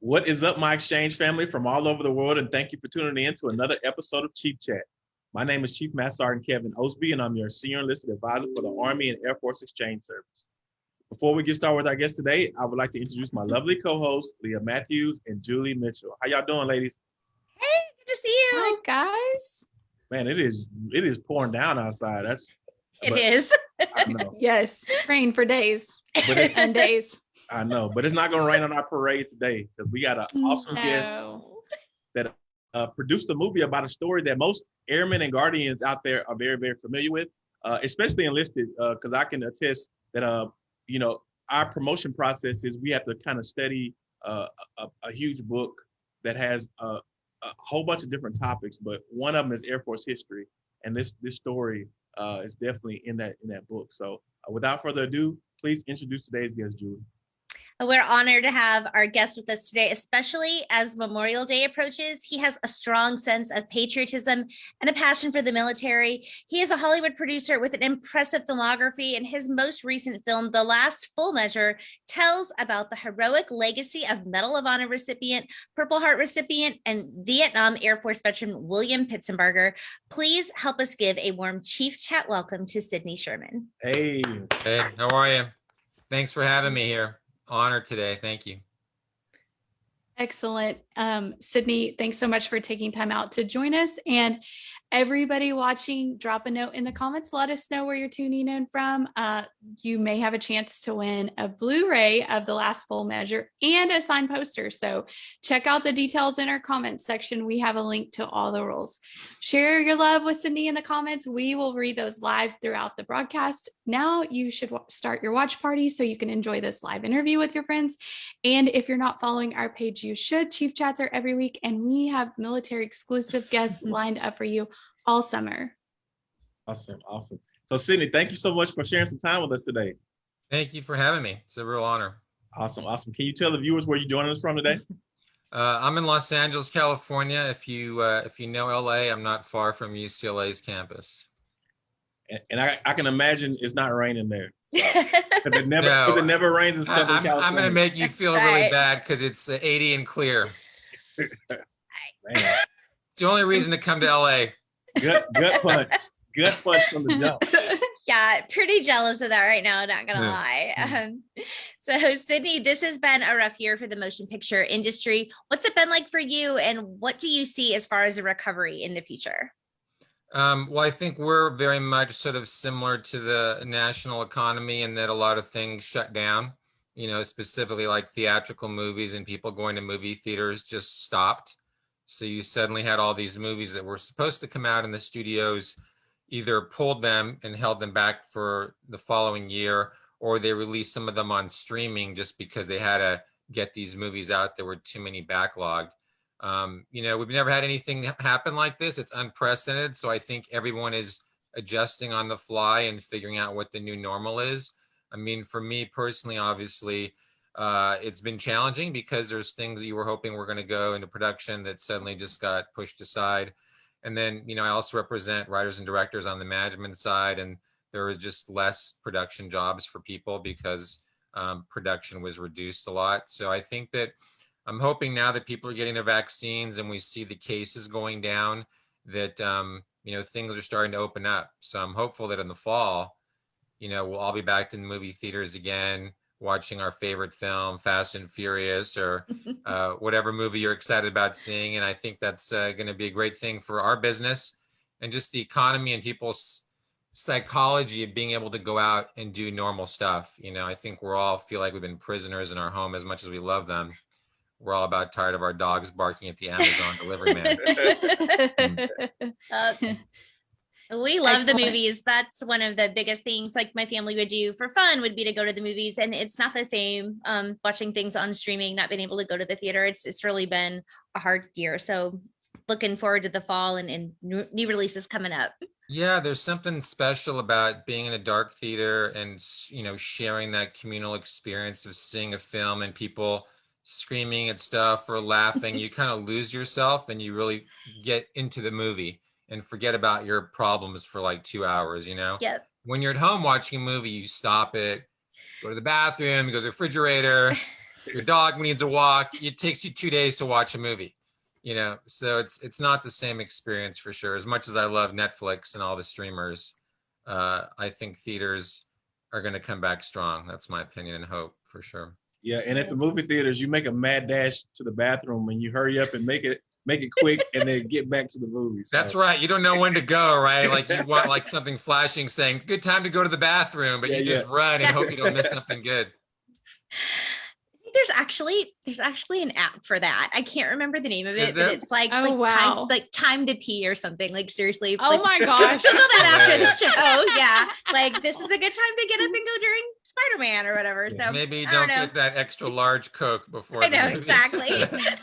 What is up, my exchange family from all over the world, and thank you for tuning in to another episode of Chief Chat. My name is Chief Master Sergeant Kevin Osby, and I'm your Senior Enlisted Advisor for the Army and Air Force Exchange Service. Before we get started with our guest today, I would like to introduce my lovely co-hosts, Leah Matthews and Julie Mitchell. How y'all doing, ladies? Hey, good to see you. Hi, guys. Man, it is it is pouring down outside. That's It but- is. I know, Yes, rain for days but it, and days. I know, but it's not gonna rain on our parade today because we got an awesome guest that uh, produced a movie about a story that most airmen and guardians out there are very, very familiar with, uh, especially enlisted, because I can attest that, uh, you know, our promotion process is we have to kind of study uh, a, a huge book that has uh, a whole bunch of different topics, but one of them is Air Force history, and this this story uh, is definitely in that in that book. So, uh, without further ado, please introduce today's guest, Julie. We're honored to have our guest with us today, especially as Memorial Day approaches. He has a strong sense of patriotism and a passion for the military. He is a Hollywood producer with an impressive filmography, and his most recent film, The Last Full Measure, tells about the heroic legacy of Medal of Honor recipient, Purple Heart recipient, and Vietnam Air Force veteran William Pitsenbarger. Please help us give a warm Chief Chat welcome to Sydney Sherman. Hey, Hey, how are you? Thanks for having me here. Honored today. Thank you. Excellent. Um, Sydney, thanks so much for taking time out to join us. And everybody watching, drop a note in the comments. Let us know where you're tuning in from. Uh, you may have a chance to win a Blu-ray of The Last Full Measure and a signed poster. So check out the details in our comments section. We have a link to all the rules. Share your love with Sydney in the comments. We will read those live throughout the broadcast. Now you should start your watch party so you can enjoy this live interview with your friends. And if you're not following our page, you should. Chief Chats are every week, and we have military exclusive guests lined up for you all summer. awesome, awesome. So, Sydney, thank you so much for sharing some time with us today. Thank you for having me. It's a real honor. Awesome, awesome. Can you tell the viewers where you're joining us from today? Uh, I'm in Los Angeles, California. If you uh, if you know LA, I'm not far from UCLA's campus. And, and I, I can imagine it's not raining there. Because it never, 'cause No, it never rains in I, Southern am California. I'm gonna make you That's feel really bad because it's uh, 80 and clear. Man, It's the only reason to come to LA. gut, gut punch, gut punch from the jump. yeah, pretty jealous of that right now, not gonna Yeah. lie. Um, so Sydney, this has been a rough year for the motion picture industry. What's it been like for you and what do you see as far as a recovery in the future? Um, well, I think we're very much sort of similar to the national economy in that a lot of things shut down, you know, specifically like theatrical movies and people going to movie theaters just stopped. So you suddenly had all these movies that were supposed to come out in the studios, either pulled them and held them back for the following year, or they released some of them on streaming just because they had to get these movies out. There were too many backlogged. Um, you know, we've never had anything happen like this. It's unprecedented. So I think everyone is adjusting on the fly and figuring out what the new normal is. I mean, for me personally, obviously, uh, it's been challenging because there's things you were hoping were going to go into production that suddenly just got pushed aside. And then, you know, I also represent writers and directors on the management side, and there was just less production jobs for people because um, production was reduced a lot. So I think that I'm hoping now that people are getting their vaccines and we see the cases going down, that um, you know things are starting to open up. So I'm hopeful that in the fall, you know, we'll all be back in the movie theaters again, watching our favorite film, Fast and Furious, or uh, whatever movie you're excited about seeing. And I think that's uh, going to be a great thing for our business and just the economy and people's psychology of being able to go out and do normal stuff. You know, I think we're all feel like we've been prisoners in our home as much as we love them. We're all about tired of our dogs barking at the Amazon delivery man. Uh, we love the movies. That's one of the biggest things like my family would do for fun would be to go to the movies and it's not the same um watching things on streaming, not being able to go to the theater. It's it's really been a hard year. So looking forward to the fall and, and new new releases coming up. Yeah, there's something special about being in a dark theater and you know sharing that communal experience of seeing a film and people screaming at stuff or laughing. you kind of lose yourself and you really get into the movie and forget about your problems for like two hours. You know, Yep. when you're at home watching a movie, you stop it, go to the bathroom, you go to the refrigerator, your dog needs a walk. It takes you two days to watch a movie. You know, so it's it's not the same experience for sure. As much as I love Netflix and all the streamers, uh, I think theaters are going to come back strong. That's my opinion and hope for sure. Yeah, and at the movie theaters, you make a mad dash to the bathroom and you hurry up and make it make it quick and then get back to the movies. So, That's right. You don't know when to go, right? Like you want like something flashing saying good time to go to the bathroom, but Yeah, you just run and hope you don't miss something good. I think there's actually there's actually an app for that. I can't remember the name of it, but it's like Oh, like wow. time like time to pee or something. Like seriously. Oh like, my gosh. Google that after the Yeah. show. Oh, yeah. Like this is a good time to get up and go during Spider-Man or whatever. Yeah. So Maybe don't, don't get that extra large Coke before. I know movie. exactly.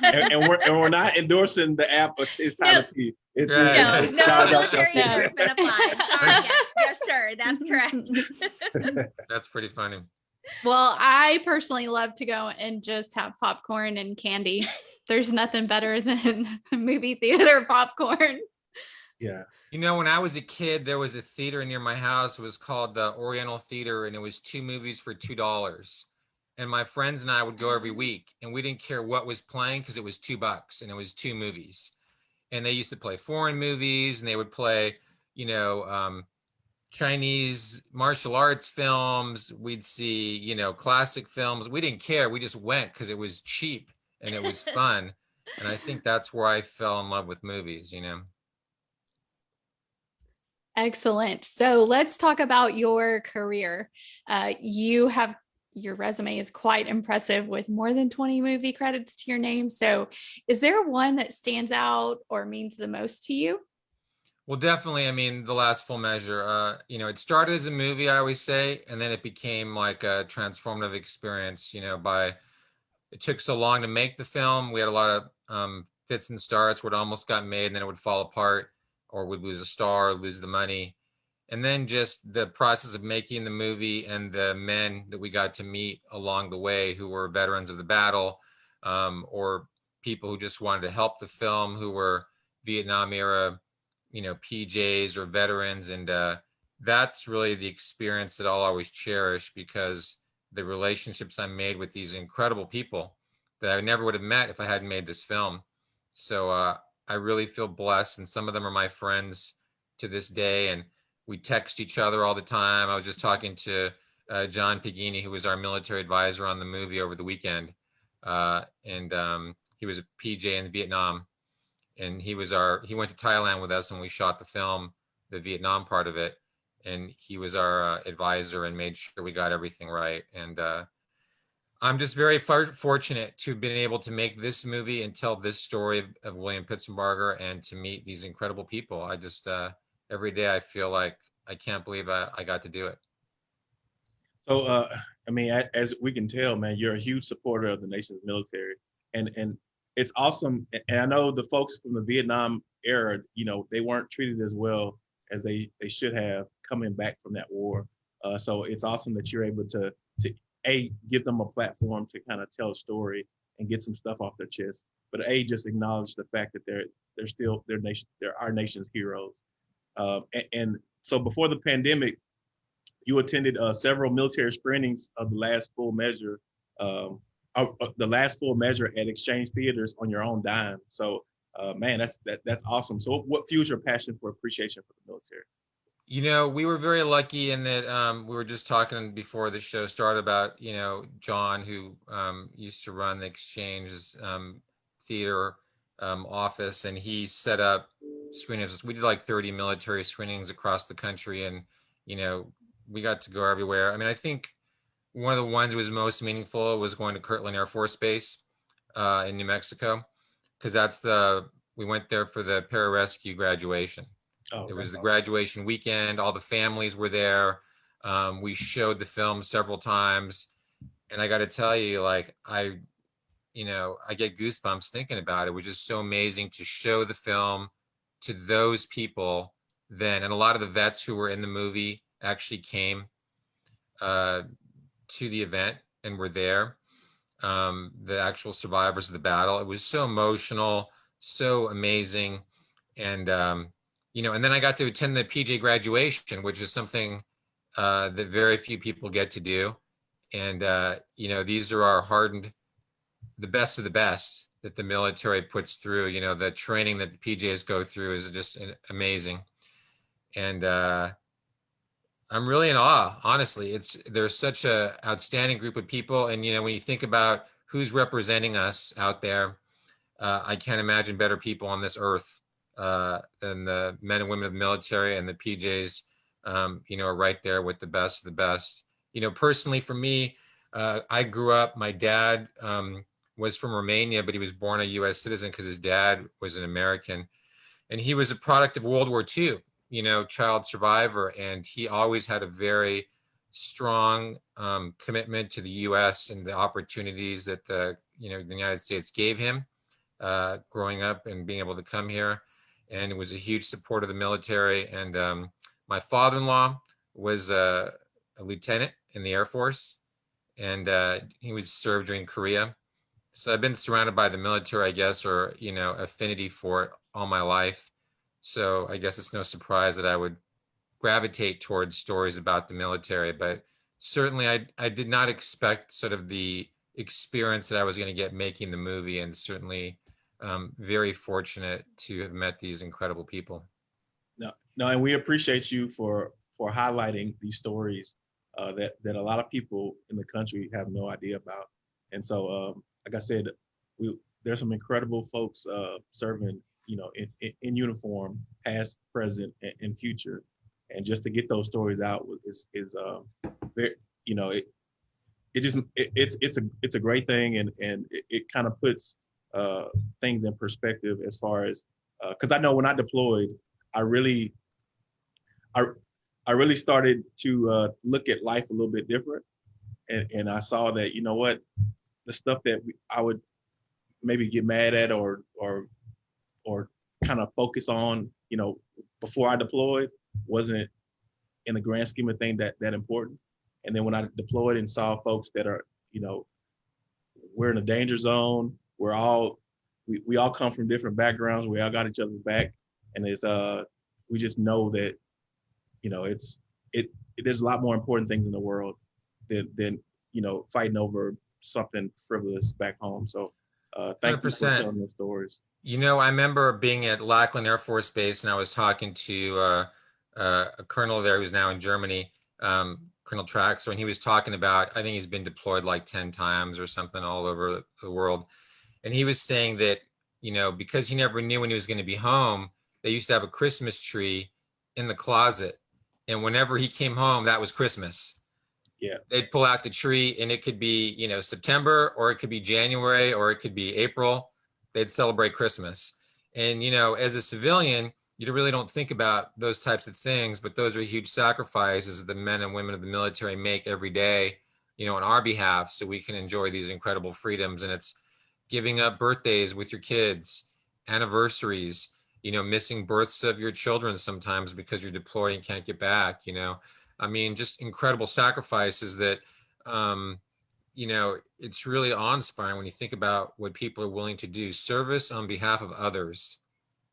and, and we're and we're not endorsing the app. But it's time No. to pee. It's Right. just- no, no Shout out to- military No. endorsement applied. Sorry, yes, yes, sir. That's correct. That's pretty funny. Well, I personally love to go and just have popcorn and candy. There's nothing better than movie theater popcorn. Yeah. You know, when I was a kid, there was a theater near my house. It was called the Oriental Theater, and it was two movies for two dollars. And my friends and I would go every week, and we didn't care what was playing because it was two bucks, and it was two movies. And they used to play foreign movies, and they would play, you know, um, Chinese martial arts films. We'd see, you know, classic films. We didn't care. We just went because it was cheap and it was fun. and I think that's where I fell in love with movies. You know. Excellent. So let's talk about your career. Uh, you have your resume is quite impressive with more than 20 movie credits to your name. So is there one that stands out or means the most to you? Well, definitely. I mean, the last full measure. Uh, you know, it started as a movie, I always say, and then it became like a transformative experience. You know, by it took so long to make the film. We had a lot of um, fits and starts where it almost got made, and then it would fall apart, or we'd lose a star, lose the money, and then just the process of making the movie and the men that we got to meet along the way, who were veterans of the battle, um, or people who just wanted to help the film, who were Vietnam era you know pjs or veterans and uh, that's really the experience that i'll always cherish because the relationships i made with these incredible people that i never would have met if i hadn't made this film. So uh, i really feel blessed and some of them are my friends to this day and we text each other all the time. I was just talking to uh, john pagini who was our military advisor on the movie over the weekend uh, and um, he was a pj in vietnam and he was our he went to thailand with us and we shot the film the vietnam part of it and he was our uh, advisor and made sure we got everything right. And uh, i'm just very fortunate to have been able to make this movie and tell this story of, of william pitsenbarger and to meet these incredible people. I just uh, every day i feel like i can't believe I, I got to do it. So, uh, I mean, as we can tell, man, you're a huge supporter of the nation's military, and and it's awesome. And I know the folks from the Vietnam era, you know, they weren't treated as well as they they should have coming back from that war. Uh, so it's awesome that you're able to to a give them a platform to kind of tell a story and get some stuff off their chest, but a just acknowledge the fact that they're they're still their nation, they're our nation's heroes. Uh, and, and so before the pandemic, you attended uh, several military screenings of the last full measure, um, uh, the last full measure at Exchange Theaters on your own dime. So, uh, man, that's that that's awesome. So, what fuels your passion for appreciation for the military? You know, we were very lucky in that um, we were just talking before the show started about, you know, John, who um, used to run the Exchange's um, theater um, office, and he set up screenings. We did like 30 military screenings across the country, and, you know, we got to go everywhere. I mean, I think one of the ones that was most meaningful was going to Kirtland Air Force Base uh, in New Mexico, because that's the, we went there for the pararescue graduation. Oh, It was the graduation weekend. All the families were there. Um, we showed the film several times. And I got to tell you, like, I, you know, I get goosebumps thinking about it. It was just so amazing to show the film to those people then. And a lot of the vets who were in the movie actually came uh, to the event and were there. Um, the actual survivors of the battle. It was so emotional, so amazing. And, um, you know, and then I got to attend the PJ graduation, which is something uh, that very few people get to do. And, uh, you know, these are our hardened the best of the best that the military puts through. You know, the training that the PJs go through is just amazing. And uh, I'm really in awe, honestly. It's there's such a outstanding group of people, and you know, when you think about who's representing us out there, uh, I can't imagine better people on this earth uh, than the men and women of the military and the PJs. Um, you know, are right there with the best of the best. You know, personally, for me, uh, I grew up. My dad um, was from Romania, but he was born a U.S. citizen because his dad was an American, and he was a product of World War II. You know, child survivor, and he always had a very strong um, commitment to the U.S. and the opportunities that the you know the United States gave him uh, growing up and being able to come here, and it was a huge support of the military. And um, my father-in-law was a, a lieutenant in the Air Force, and uh, he was served during Korea. So I've been surrounded by the military, I guess, or you know, affinity for it all my life. So I guess it's no surprise that I would gravitate towards stories about the military. But certainly, I I did not expect sort of the experience that I was going to get making the movie, and certainly um, very fortunate to have met these incredible people. No, no, and we appreciate you for for highlighting these stories uh, that that a lot of people in the country have no idea about. And so, um, like I said, we there's some incredible folks uh, serving, you know, in, in, in uniform, past, present, and, and, future. And just to get those stories out is is uh, very, you know, it it just it, it's it's a it's a great thing, and and it, it kind of puts uh, things in perspective as far as because I know when I deployed, I really I I really started to uh, look at life a little bit different, and and I saw that you know what, the stuff that we, I would maybe get mad at or or or kind of focus on, you know, before I deployed, wasn't in the grand scheme of things that that important. And then when I deployed and saw folks that are, you know, we're in a danger zone, we're all we, we all come from different backgrounds, we all got each other's back, and it's uh we just know that you know it's it, it there's a lot more important things in the world than than you know fighting over something frivolous back home so uh thank 100%. you for telling those stories. You know i remember being at lackland air force base and i was talking to uh, uh, a colonel there who's now in germany um, colonel traxler and he was talking about i think he's been deployed like 10 times or something all over the world. And he was saying that you know because he never knew when he was going to be home they used to have a christmas tree in the closet. And whenever he came home that was christmas yeah. They'd pull out the tree and it could be you know september or it could be january or it could be april. They'd celebrate christmas. And you know as a civilian you really don't think about those types of things but those are huge sacrifices that the men and women of the military make every day you know on our behalf so we can enjoy these incredible freedoms. And it's giving up birthdays with your kids anniversaries you know, missing births of your children sometimes because you're deployed and can't get back, you know. I mean, just incredible sacrifices that, um, you know, it's really awe-inspiring when you think about what people are willing to do. Service on behalf of others,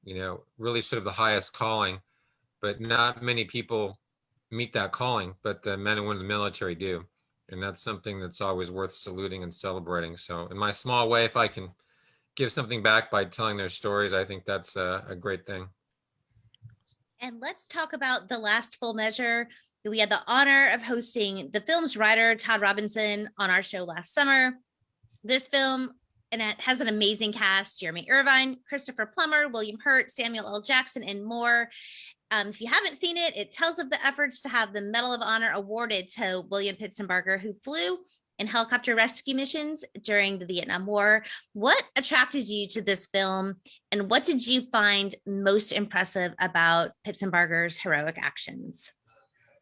you know, really sort of the highest calling, but not many people meet that calling, but the men and women of the military do. And that's something that's always worth saluting and celebrating. So in my small way, if I can give something back by telling their stories, I think that's a, a great thing. And let's talk about the last full measure. We had the honor of hosting the film's writer, Todd Robinson, on our show last summer. This film and it has an amazing cast, Jeremy Irvine, Christopher Plummer, William Hurt, Samuel L. Jackson, and more. Um, if you haven't seen it, it tells of the efforts to have the Medal of Honor awarded to William Pitsenbarger, who flew in helicopter rescue missions during the Vietnam War. What attracted you to this film and what did you find most impressive about Pitsenbarger's heroic actions?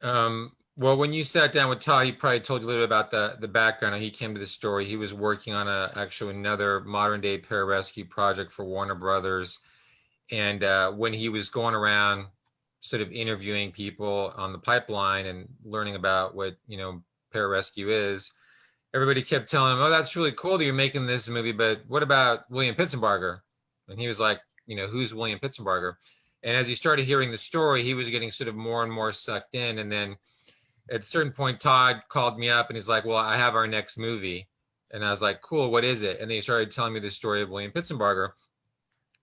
Um, well, when you sat down with Todd, he probably told you a little bit about the, the background. He came to the story. He was working on a actually another modern day pararescue project for Warner Brothers. And uh, when he was going around sort of interviewing people on the pipeline and learning about what, you know, pararescue is, everybody kept telling him, "Oh, that's really cool that you're making this movie, but what about William Pitsenbarger?" And he was like, "You know, who's William Pitsenbarger?" And as he started hearing the story, he was getting sort of more and more sucked in. And then at a certain point, Todd called me up and he's like, "Well, I have our next movie." And I was like, cool, what is it? And then he started telling me the story of William Pitsenbarger.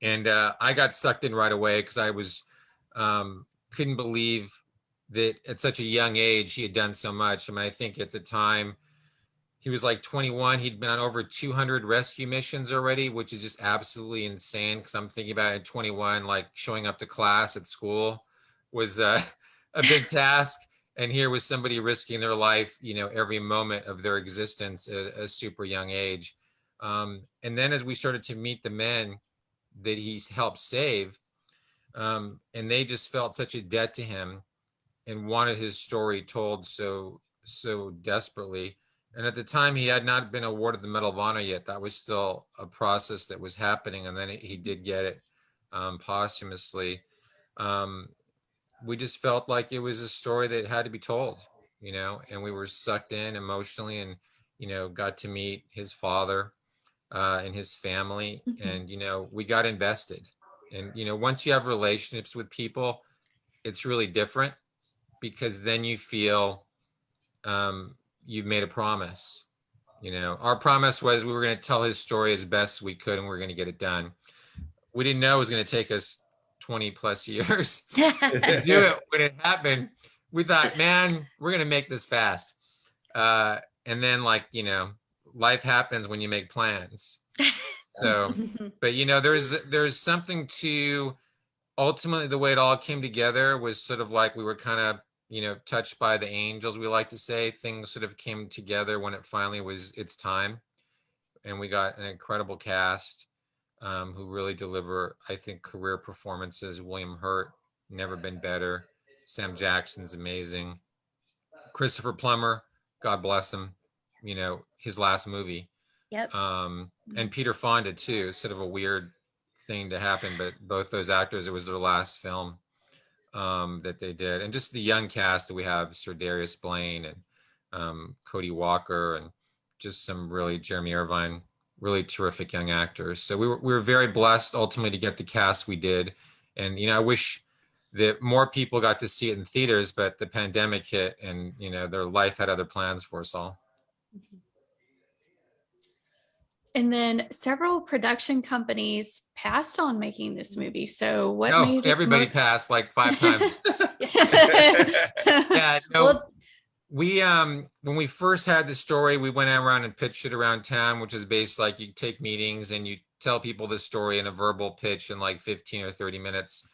And uh, I got sucked in right away because I was um, couldn't believe that at such a young age he had done so much. I mean, I think at the time he was like 21. He'd been on over 200 rescue missions already, which is just absolutely insane. Because I'm thinking about at 21, like showing up to class at school was uh, a big task. And here was somebody risking their life, you know, every moment of their existence at a super young age. Um, and then as we started to meet the men that he's helped save, um, and they just felt such a debt to him and wanted his story told so so desperately and at the time he had not been awarded the medal of honor yet. That was still a process that was happening and then he did get it um, posthumously. Um, we just felt like it was a story that had to be told you know and we were sucked in emotionally and you know got to meet his father uh, and his family. Mhm. and you know we got invested. And you know once you have relationships with people it's really different because then you feel um, you've made a promise you know. Our promise was we were going to tell his story as best we could and we are going to get it done. We didn't know it was going to take us 20 plus years to do it when it happened. We thought man we're going to make this fast. Uh, and then like you know life happens when you make plans. So but you know there's there's something to ultimately the way it all came together was sort of like we were kind of you know touched by the angels we like to say things sort of came together when it finally was its time. And we got an incredible cast um, who really deliver i think career performances. William hurt never been better. Sam jackson's amazing. Christopher plummer god bless him you know his last movie. Yep. um, and Peter Fonda too. Sort of a weird thing to happen, but both those actors, it was their last film um, that they did, and just the young cast that we have: Ser'Darius Blain and um, Cody Walker, and just some really Jeremy Irvine, really terrific young actors. So we were we were very blessed ultimately to get the cast we did, and you know I wish that more people got to see it in theaters, but the pandemic hit, and you know their life had other plans for us all. And then several production companies passed on making this movie. So what No, made everybody more- passed like five times. Yeah, no, Well, we um when we first had the story, we went around and pitched it around town, which is based like you take meetings and you tell people the story in a verbal pitch in like 15 or 30 minutes.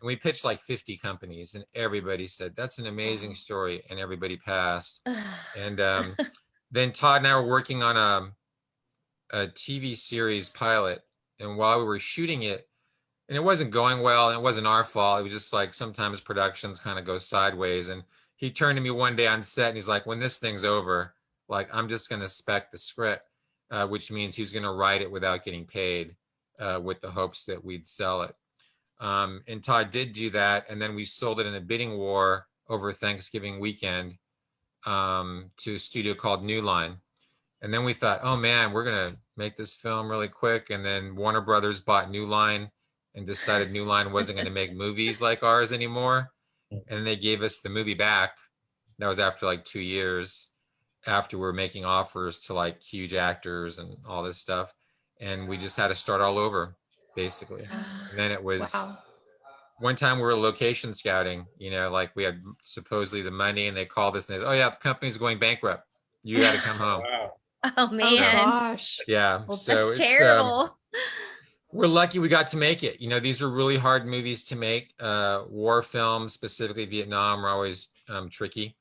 And we pitched like 50 companies and everybody said, that's an amazing story. And everybody passed. And um, then Todd and I were working on a, a TV series pilot. And while we were shooting it, and it wasn't going well, and it wasn't our fault. It was just like sometimes productions kind of go sideways. And he turned to me one day on set and he's like, when this thing's over, like I'm just going to spec the script, uh, which means he's going to write it without getting paid uh, with the hopes that we'd sell it. Um, and Todd did do that. And then we sold it in a bidding war over Thanksgiving weekend um, to a studio called New Line. And then we thought, oh man, we're going to make this film really quick. And then Warner Brothers bought New Line and decided New Line wasn't going to make movies like ours anymore. And they gave us the movie back. That was after like two years after we're making offers to like huge actors and all this stuff. And we just had to start all over basically. And then it was Wow. one time we were location scouting, you know, like we had supposedly the money and they called us and they said, oh yeah, the company's going bankrupt. You got to come home. Wow. oh Oh man. gosh. Yeah. Well, so that's it's, um, terrible. we're lucky we got to make it. You know, these are really hard movies to make. Uh, war films, specifically Vietnam, are always um, tricky.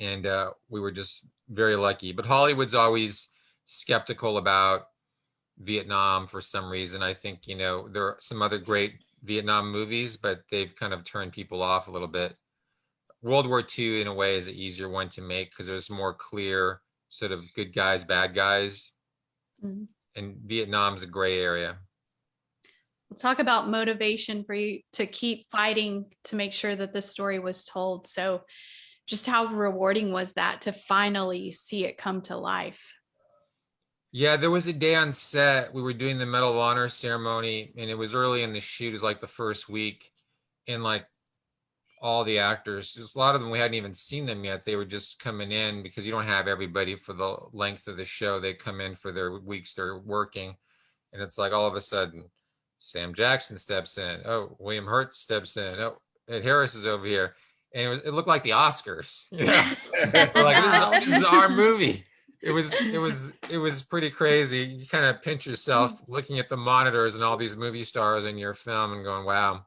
And uh, we were just very lucky. But Hollywood's always skeptical about Vietnam for some reason. I think, you know, there are some other great Vietnam movies, but they've kind of turned people off a little bit. World War II, in a way, is an easier one to make because there's more clear sort of good guys, bad guys. Mhm. And Vietnam's a gray area. We'll talk about motivation for you to keep fighting to make sure that the story was told. So just how rewarding was that to finally see it come to life? Yeah, there was a day on set. We were doing the Medal of Honor ceremony, and it was early in the shoot. It was like the first week, and like all the actors. Just a lot of them we hadn't even seen them yet. They were just coming in because you don't have everybody for the length of the show. They come in for their weeks they're working, and it's like all of a sudden, Sam Jackson steps in. Oh, William Hurt steps in. Oh, Ed Harris is over here, and it, was, it looked like the Oscars. You know, like this is, this is our movie. It was it was it was pretty crazy. You kind of pinch yourself looking at the monitors and all these movie stars in your film and going, "Wow,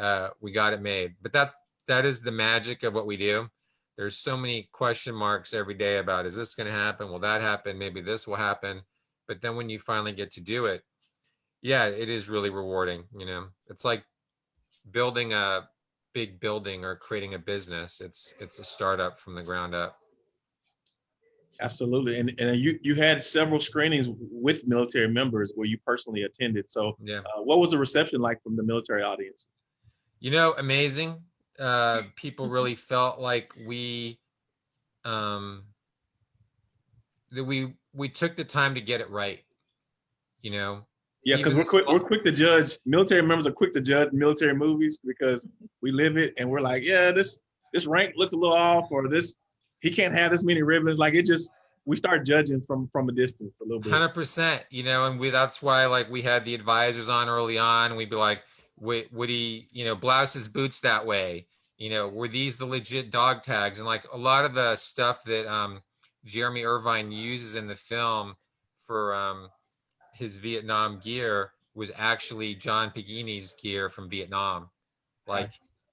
uh, we got it made." But that's that is the magic of what we do. There's so many question marks every day about is this going to happen? Will that happen? Maybe this will happen. But then when you finally get to do it, yeah, it is really rewarding. You know, it's like building a big building or creating a business. It's it's a startup from the ground up. Absolutely. And, and you, you had several screenings with military members where you personally attended. So Yeah. uh, what was the reception like from the military audience? You know, amazing. Uh, people really felt like we, um, that we we took the time to get it right. You know, Yeah, because we're quick, we're quick to judge. Military members are quick to judge military movies because we live it and we're like, yeah, this this rank looks a little off, or this he can't have this many ribbons. Like it just we start judging from from a distance a little bit. hundred percent. You know, and we that's why like we had the advisors on early on. We'd be like, would would he, you know, blouse his boots that way? You know, were these the legit dog tags? And like a lot of the stuff that um Jeremy Irvine uses in the film for um his Vietnam gear was actually John Pagini's gear from Vietnam. Like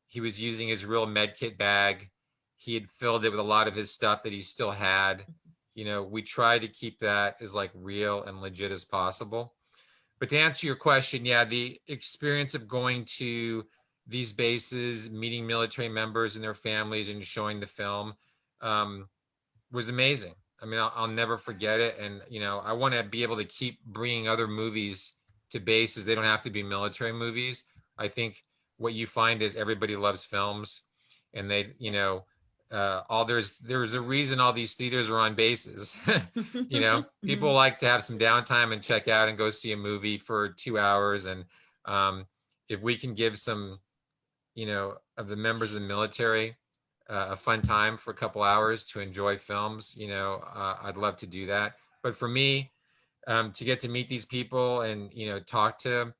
he was using his real med kit bag. He had filled it with a lot of his stuff that he still had. You know, we try to keep that as like real and legit as possible. But to answer your question, yeah, the experience of going to these bases, meeting military members and their families, and showing the film um, was amazing. I mean, I'll, I'll never forget it. And you know, I want to be able to keep bringing other movies to bases. They don't have to be military movies. I think what you find is everybody loves films, and they, you know, uh, all there's there's a reason all these theaters are on bases. you know, people like to have some downtime and check out and go see a movie for two hours. And um, if we can give some, you know, of the members of the military uh, a fun time for a couple hours to enjoy films, you know, uh, I'd love to do that. But for me, um, to get to meet these people and you know talk to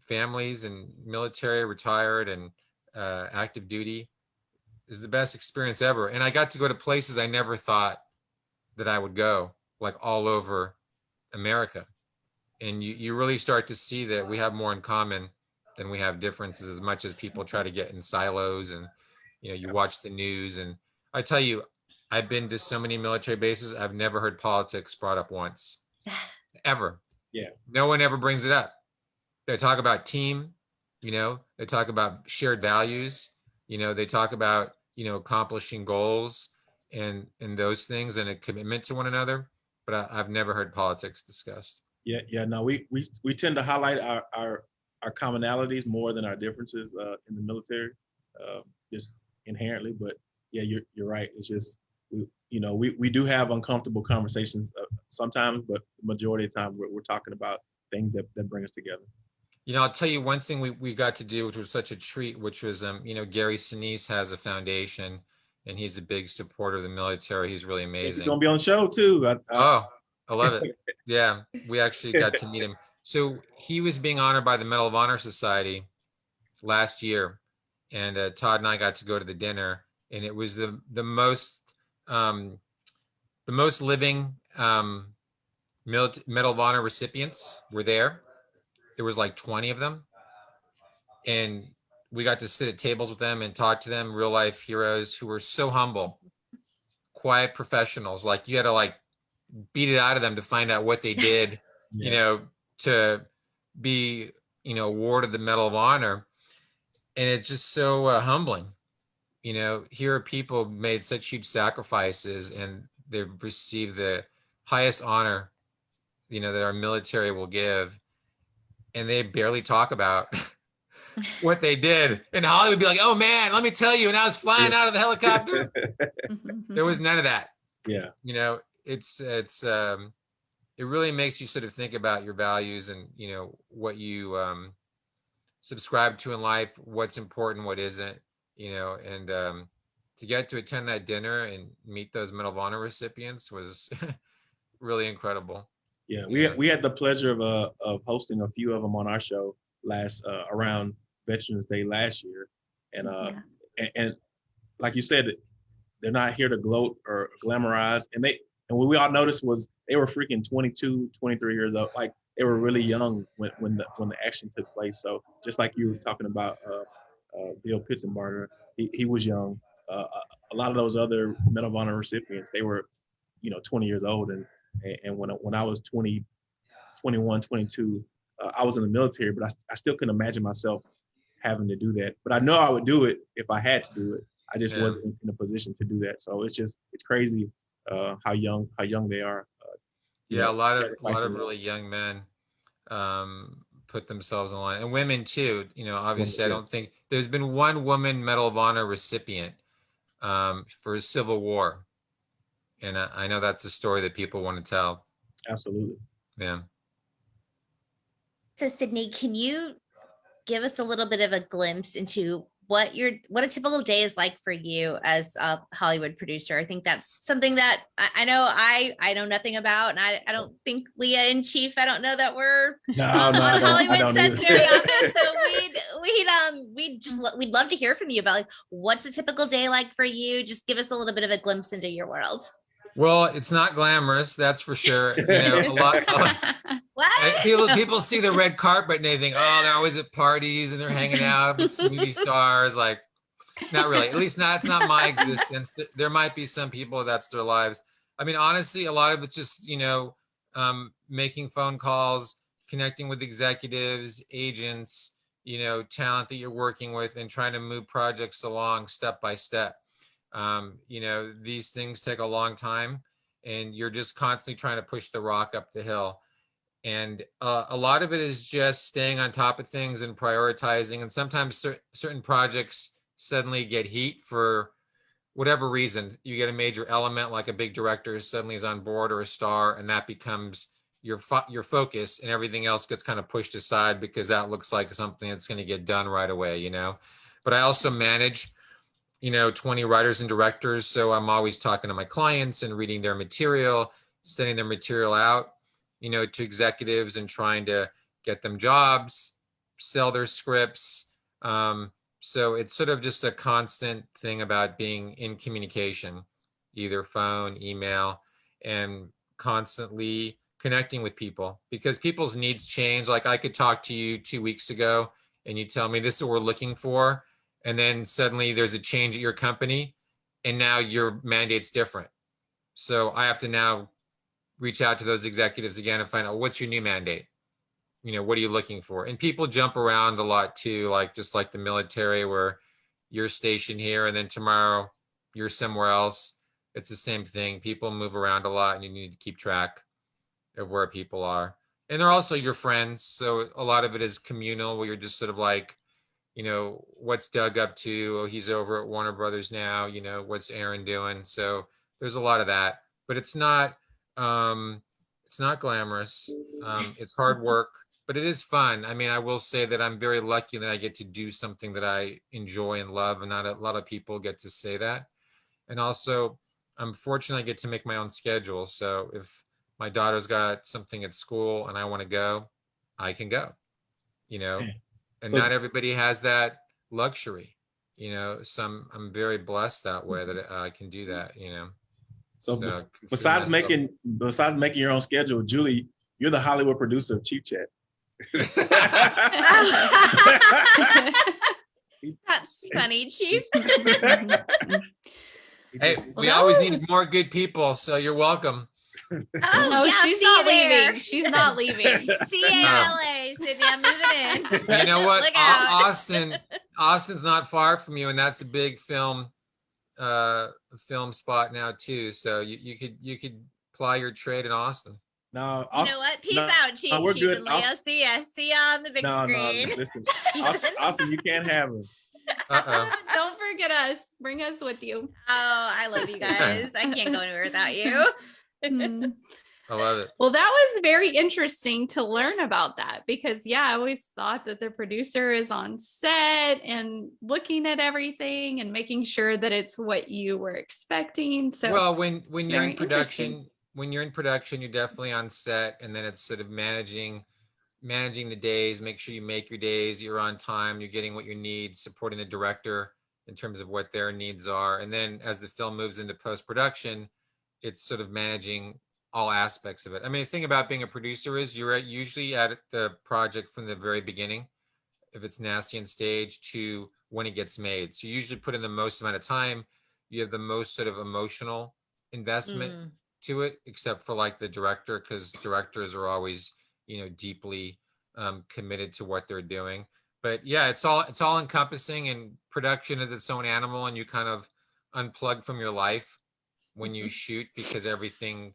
families and military, retired, and uh, active duty is the best experience ever. And I got to go to places I never thought that I would go, like all over America. And you, you really start to see that we have more in common than we have differences as much as people try to get in silos and you know you watch the news and I tell you I've been to so many military bases I've never heard politics brought up once ever. Yeah. No one ever brings it up. They talk about team, you know, they talk about shared values, you know, they talk about, you know, accomplishing goals and and those things and a commitment to one another, but I, I've never heard politics discussed. Yeah, yeah. No, we we we tend to highlight our our our commonalities more than our differences uh, in the military, uh, just inherently. But yeah, you're you're right. It's just we you know we we do have uncomfortable conversations uh, sometimes, but the majority of the time we're we're talking about things that that bring us together. You know, I'll tell you one thing we, we got to do, which was such a treat, which was, um, you know, Gary Sinise has a foundation and he's a big supporter of the military. He's really amazing. He's gonna be on the show too. I, I, Oh, I love it. Yeah, we actually got to meet him. So he was being honored by the Medal of Honor Society last year, and uh, Todd and I got to go to the dinner, and it was the the most um, the most living um, Medal of Honor recipients were there. There was like twenty of them, and we got to sit at tables with them and talk to them, real life heroes who were so humble, quiet professionals. Like you had to like beat it out of them to find out what they did, you know, to be, you know, awarded the Medal of Honor. And it's just so uh, humbling. You know, here are people made such huge sacrifices and they've received the highest honor, you know, that our military will give. And they barely talk about what they did. And Hollywood would be like, oh man, let me tell you. And I was flying out of the helicopter. there was none of that yeah, you know it's it's um it really makes you sort of think about your values and you know what you um subscribe to in life what's important what isn't you know, and um, to get to attend that dinner and meet those Medal of Honor recipients was really incredible. Yeah, we Yeah. we had the pleasure of uh of hosting a few of them on our show last uh, around Veterans Day last year, and uh Yeah. and, and like you said, they're not here to gloat or glamorize, and they and what we all noticed was they were freaking 22, 23 years old, like they were really young when when the when the action took place. So just like you were talking about uh, uh, Bill Pitsenbarger, he, he was young. Uh, a- a lot of those other Medal of Honor recipients, they were, you know, 20 years old, and and, and when I- when I was 20, 21, 22, uh, I was in the military, but I, I still couldn't imagine myself having to do that. But I know I would do it if I had to do it. I just Yeah. wasn't in a position to do that. So it's just it's crazy uh, how young how young they are. Uh, Yeah, know, a lot of a lot of really young men um, put themselves in line, and women too. You know, obviously, I don't think there's been one woman Medal of Honor recipient um, for a Civil War, and I, I know that's a story that people want to tell. Absolutely. Yeah. So Sydney, can you give us a little bit of a glimpse into what your what a typical day is like for you as a Hollywood producer? I think that's something that I, I know I I know nothing about, and I, I don't think Leah and Chief. I don't know that we're No, on, no, I on don't- Hollywood sets very often. So we'd we'd um we'd just we'd love to hear from you about like what's a typical day like for you. Just give us a little bit of a glimpse into your world. Well, it's not glamorous, that's for sure. You know, a lot. a lot- What? people people see the red carpet and they think, oh, they're always at parties and they're hanging out with some movie stars. Like, not really. At least not. It's not my existence. There might be some people that's their lives. I mean, honestly, a lot of it's just you know, um, making phone calls, connecting with executives, agents, you know, talent that you're working with, and trying to move projects along step by step. Um, you know, these things take a long time, and you're just constantly trying to push the rock up the hill. And uh, a lot of it is just staying on top of things and prioritizing and sometimes cer- certain projects suddenly get heat for whatever reason. You get a major element like a big director suddenly is on board or a star and that becomes your fo- your focus and everything else gets kind of pushed aside because that looks like something that's going to get done right away you know? But i also manage you know 20 writers and directors so i'm always talking to my clients and reading their material sending their material out you know, to executives and trying to get them jobs, sell their scripts. Um, so it's sort of just a constant thing about being in communication, either phone, email, and constantly connecting with people because people's needs change. Like I could talk to you two weeks ago and you tell me this is what we're looking for. And then suddenly there's a change at your company and now your mandate's different. So I have to now reach out to those executives again and find out what's your new mandate? You know what are you looking for? And people jump around a lot too like just like the military where you're stationed here and then tomorrow you're somewhere else. It's the same thing. People move around a lot and you need to keep track of where people are. And they're also your friends so a lot of it is communal where you're just sort of like you know what's doug up to? Oh he's over at warner brothers now you know what's aaron doing? So there's a lot of that but it's not um it's not glamorous. Um it's hard work but it is fun. I mean i will say that i'm very lucky that i get to do something that i enjoy and love and not a lot of people get to say that. And also i'm fortunate i get to make my own schedule. So if my daughter's got something at school and i want to go i can go you know? Yeah. And So- not everybody has that luxury you know some i'm very blessed that way that i can do mm-hmm. that you know So, So, besides myself- making besides making your own schedule, Julie, you're the Hollywood producer of Cheap Chat. That's funny, Chief. Hey, we always need more good people, so you're welcome. Oh, No, yeah, she's not you there. leaving. She's not leaving. See you in. LA, Sydney. I'm moving in. You know what? Look out. Austin, Austin's not far from you, and that's a big film, uh, film spot now too. So you, you could you could ply your trade in Austin. No, You I'll- know what? Peace no, out, Chief. we're Chief good. and I'll- See ya. See ya on the big no, no. screen. Listen, Austin, Austin, you can't have him. Uh-oh. Don't forget us. Bring us with you. Oh, I love you guys. I can't go anywhere without you. I love it. Well, that was very interesting to learn about that because, yeah, I always thought that the producer is on set and looking at everything and making sure that it's what you were expecting. So, Well, when, when you're in production, when you're in production, you're definitely on set and then it's sort of managing, managing the days, make sure you make your days, you're on time, you're getting what you need, supporting the director in terms of what their needs are. And then as the film moves into post-production, it's sort of managing all aspects of it. I mean, the thing about being a producer is you're at, usually at the project from the very beginning, if it's nasty on stage to when it gets made. So you usually put in the most amount of time. You have the most sort of emotional investment Mm. to it, except for like the director, because directors are always, you know, deeply um, committed to what they're doing. But yeah, it's all it's all encompassing and production is its own animal, and you kind of unplug from your life when you shoot because everything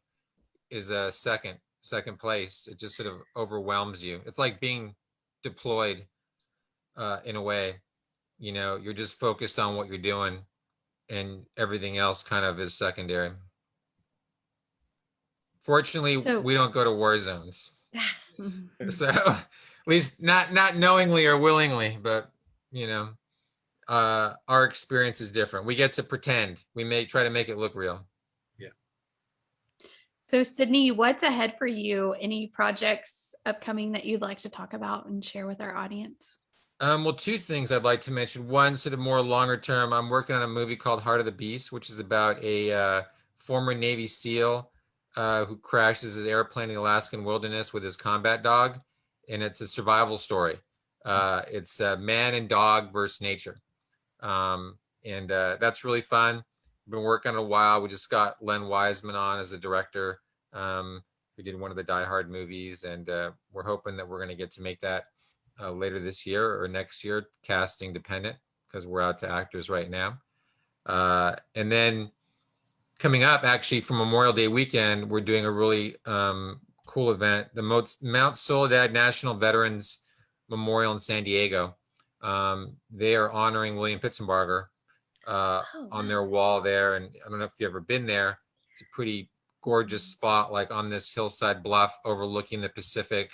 is a second second place. It just sort of overwhelms you. It's like being deployed uh, in a way. You know, you're just focused on what you're doing, and everything else kind of is secondary. Fortunately, So- we don't go to war zones. So at least not not knowingly or willingly, but you know, uh, our experience is different. We get to pretend. We may try to make it look real. So, Sydney, what's ahead for you? Any projects upcoming that you'd like to talk about and share with our audience? Um, well, two things I'd like to mention. One, sort of more longer term, I'm working on a movie called Heart of the Beast, which is about a uh, former Navy SEAL uh, who crashes his airplane in the Alaskan wilderness with his combat dog, and it's a survival story. Uh, it's uh, man and dog versus nature, um, and uh, that's really fun. Been working on a while. We just got Len Wiseman on as a director. Um, we did one of the Die Hard movies, and uh, we're hoping that we're going to get to make that uh, later this year or next year, casting dependent, because we're out to actors right now. Uh, and then coming up, actually, for Memorial Day weekend, we're doing a really um, cool event, the Mo- Mount Soledad National Veterans Memorial in San Diego. Um, they are honoring William Pitsenbarger uh, Oh, on their wall there. And I don't know if you've ever been there. It's a pretty gorgeous spot, like on this hillside bluff overlooking the Pacific.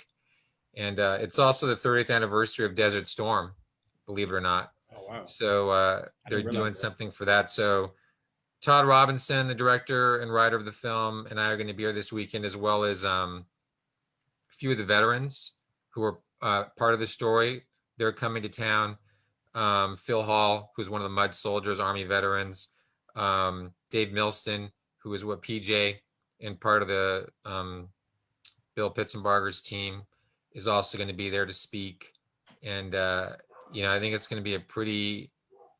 And uh, it's also the 30th anniversary of Desert Storm, believe it or not. Oh, wow. So uh, they're doing realize that. something for that. So Todd Robinson, the director and writer of the film, and I are going to be here this weekend, as well as um, a few of the veterans who are uh, part of the story. They're coming to town. Um, Phil Hall, who's one of the Mud Soldiers, Army veterans. Um, Dave Milston, who is what PJ and part of the um, Bill Pitsenbarger's team, is also going to be there to speak. And uh, you know, I think it's going to be a pretty,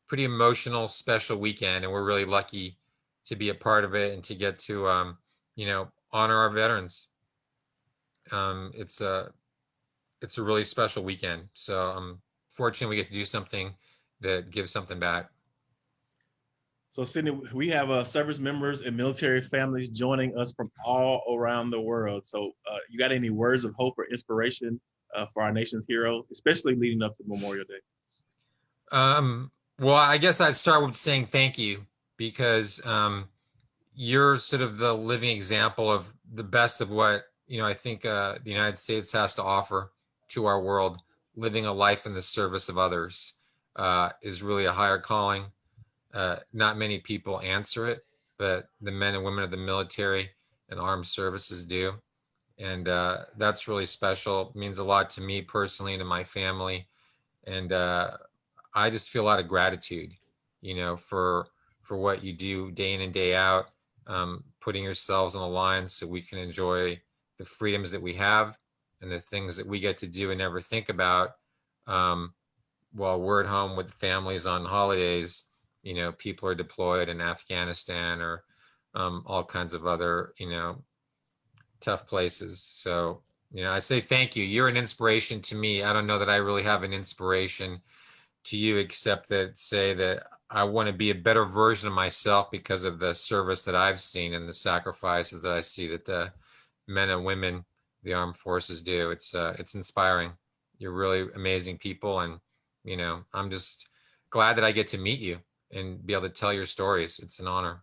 pretty emotional, special weekend, and we're really lucky to be a part of it and to get to, um, you know, honor our veterans. Um, it's a, it's a really special weekend. So I'm fortunate we get to do something that gives something back. So Sydney, we have uh, service members and military families joining us from all around the world. So uh, you got any words of hope or inspiration uh, for our nation's heroes, especially leading up to Memorial Day? Um, well, I guess I'd start with saying thank you because um, you're sort of the living example of the best of what you know. I think uh, the United States has to offer to our world. Living a life in the service of others uh, is really a higher calling. Uh, not many people answer it, but the men and women of the military and armed services do, and uh, that's really special. It means a lot to me personally and to my family, and uh, I just feel a lot of gratitude, you know, for for what you do day in and day out, um, putting yourselves on the line so we can enjoy the freedoms that we have and the things that we get to do and never think about um, while we're at home with families on holidays. You know, people are deployed in Afghanistan or um, all kinds of other, you know, tough places. So, you know, I say thank you. You're an inspiration to me. I don't know that I really have an inspiration to you except that say that I want to be a better version of myself because of the service that I've seen and the sacrifices that I see that the men and women the armed forces do. It's uh, it's inspiring. You're really amazing people, and you know I'm just glad that I get to meet you and be able to tell your stories. It's an honor.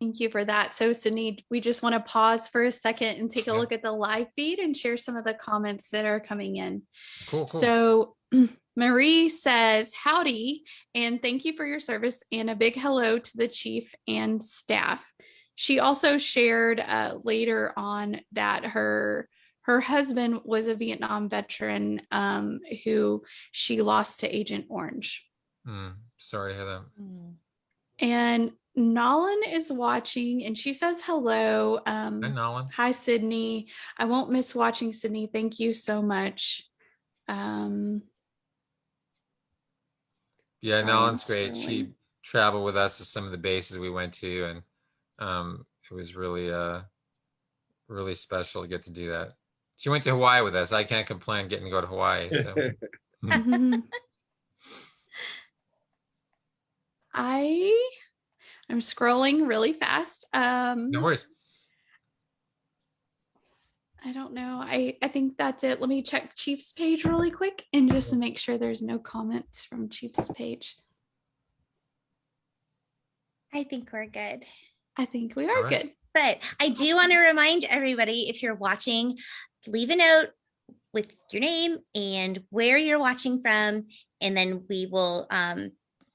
Thank you for that. So Sydney, we just want to pause for a second and take a Yeah. look at the live feed and share some of the comments that are coming in. Cool, cool. So Marie says, howdy, and thank you for your service and a big hello to the chief and staff. She also shared uh, later on that her her husband was a Vietnam veteran um, who she lost to Agent Orange. Mm, sorry to hear that. And Nolan is watching and she says hello. Um, Hi, Nolan. Hi, Sydney. I won't miss watching Sydney. Thank you so much. Um, Yeah, Nolan's great. She traveled with us to some of the bases we went to, and um, it was really, uh, really special to get to do that. She went to Hawaii with us. I can't complain getting to go to Hawaii. So. I I'm scrolling really fast. Um, no worries. I don't know. I I think that's it. Let me check Chief's page really quick and just to make sure there's no comments from Chief's page. I think we're good. I think we are right. good. But I do want to remind everybody, if you're watching, leave a note with your name and where you're watching from, and then we will um,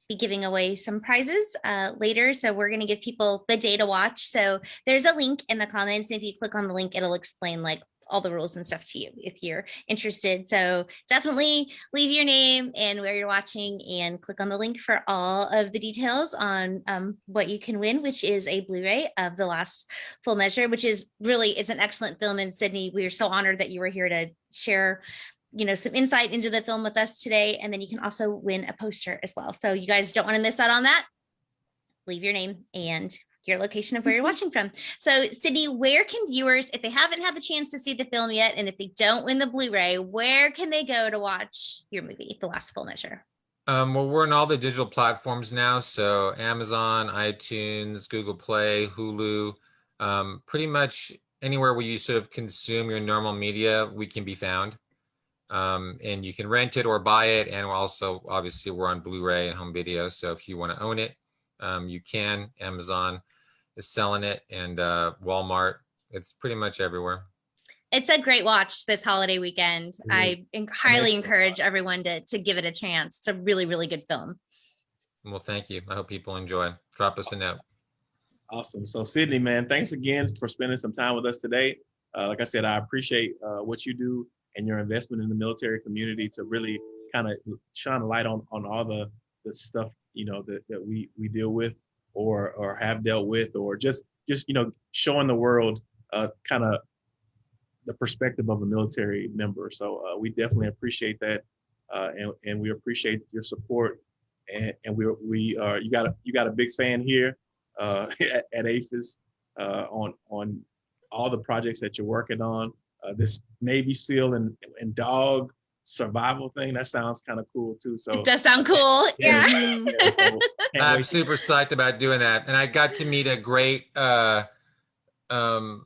be giving away some prizes uh, later. So we're going to give people the day to watch. So there's a link in the comments. and If you click on the link, it'll explain like all the rules and stuff to you if you're interested. So definitely leave your name and where you're watching and click on the link for all of the details on um, what you can win, which is a Blu-ray of The Last Full Measure, which is really, is an excellent film. And Sydney, we are so honored that you were here to share you know, some insight into the film with us today. And then you can also win a poster as well. So you guys don't want to miss out on that. Leave your name and your location of where you're watching from. So Sydney, where can viewers, if they haven't had the chance to see the film yet, and if they don't win the Blu-ray, where can they go to watch your movie, The Last Full Measure? Um, well, we're on all the digital platforms now. So Amazon, iTunes, Google Play, Hulu, um, pretty much anywhere where you sort of consume your normal media, we can be found. Um, and you can rent it or buy it. And also, obviously, we're on Blu-ray and home video. So if you want to own it, um, you can. Amazon is selling it and uh, Walmart. It's pretty much everywhere. It's a great watch this holiday weekend. Mhm. I en- highly Nice. encourage everyone to, to give it a chance. It's a really, really good film. Well, thank you. I hope people enjoy. Drop us a note. Awesome. So Sydney, man, thanks again for spending some time with us today. Uh, like I said, I appreciate uh, what you do and your investment in the military community to really kind of shine a light on on all the the stuff you know that, that we we deal with or or have dealt with or just just you know showing the world uh, kind of the perspective of a military member. So uh, we definitely appreciate that, uh, and and we appreciate your support. And and we we are you got a you got a big fan here uh, at, at APHIS uh, on on all the projects that you're working on. Uh, this Navy SEAL and, and dog survival thing that sounds kind of cool too. So It does sound cool. Yeah. Yeah. Yeah, so I'm wait. super psyched about doing that. And I got to meet a great uh, um,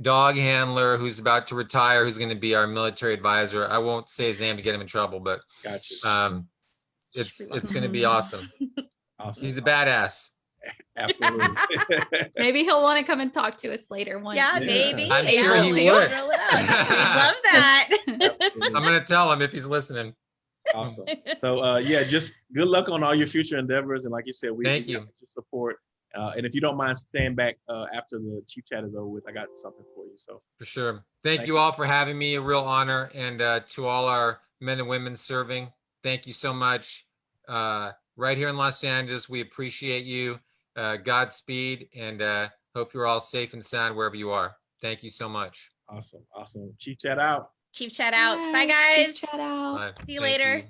dog handler who's about to retire, who's going to be our military advisor. I won't say his name to get him in trouble, but Gotcha. um, it's it's going to be awesome. Awesome. He's a badass. Absolutely. Maybe he'll want to come and talk to us later. one. Yeah, Yeah. maybe. I'm sure he. We'll would. roll it out. We'd love that. Absolutely. I'm going to tell him if he's listening. awesome. So uh, yeah, just good luck on all your future endeavors. And like you said, we Thank you. got your support. Uh, and if you don't mind staying back uh, after the chief chat is over with, I got something for you. So For sure. Thank Thank you you. all for having me. A real honor. And uh, to all our men and women serving, thank you so much. Uh, right here in Los Angeles, we appreciate you. Uh, Godspeed and uh, hope you're all safe and sound wherever you are. Thank you so much. awesome, awesome. Chief chat out. Chief chat out. Bye, Yes, guys. Chat out. Bye. See you Thank later. you.